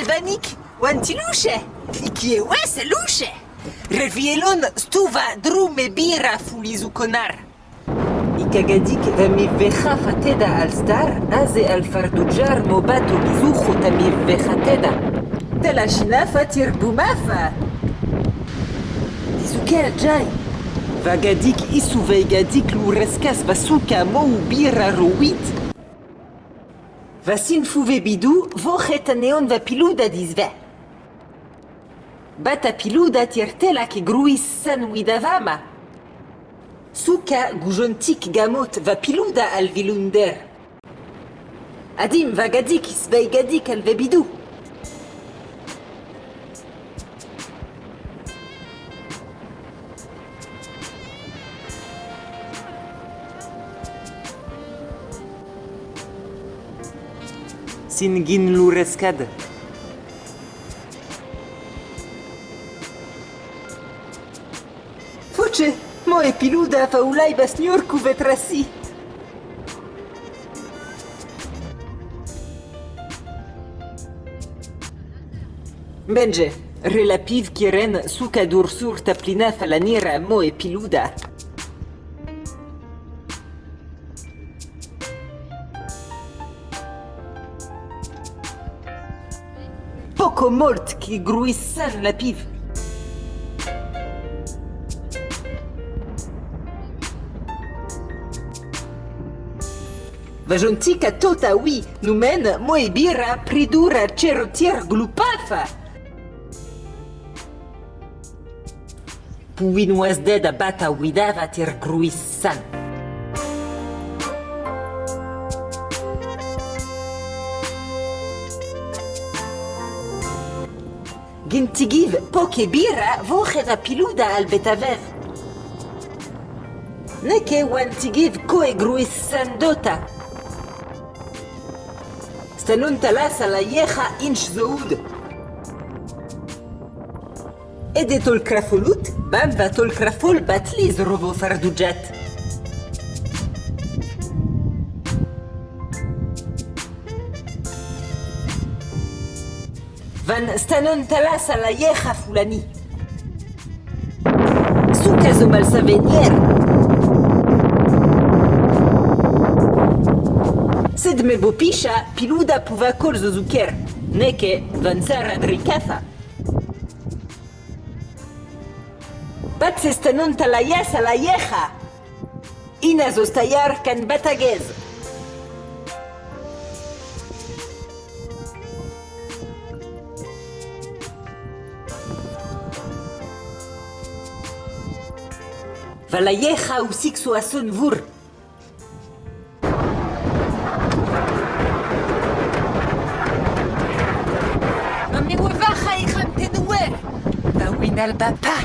albanik, wantiluche, ikie wese luche. Revielon stuva drume bira fulizu konar. Ikagadik vami vecha fateda al star, aze al fardujar mobato bizucho tami vechateda. Tela shina fatir bumafa? Dizukel jai. Vagadik isuveigadik lureskas vasuka mo bira ruit. Vasin fuve bidou, vochet neon va piluda dizve. Bata piluda tiertela ke gruis san widavama. Suka gujontik gamot va piluda al vilunder. Adim vagadik isveigadik al vebidou. Singin lurescad. Fuce, moje piluda faulai cu vetrasi. Benje, relativ chiren suca dursur taplina falanira moe piluda. Poco molt ki gruis san la piv. Vajontika tota oui, numen mo e bira pridura cerotier glupafa. Puin was dead a bata widava tir gruis قنت تجيب بوكي بيرة فوخذ بيلودا على البتافاف نكي وان تجيب كوي جرويس سندوتا ستنون ثلاثة ليخا إنش زود إدي تول كرافولوت بامبا تول كرافول باتليز روبو فردوجات Van stanon talas a la yec'h fulani. Zouk a zo mal sa venier. Sed me bo picha, piluda pouva kol zo zouker. Neke, van sar adrikafa. Bat se stanon talayas a la yec'h Ina zo stayar kan batagez. Vala yecha usik so ason vur. Mami wabaja ijan tenuer. Bawin al bapa.